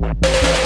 we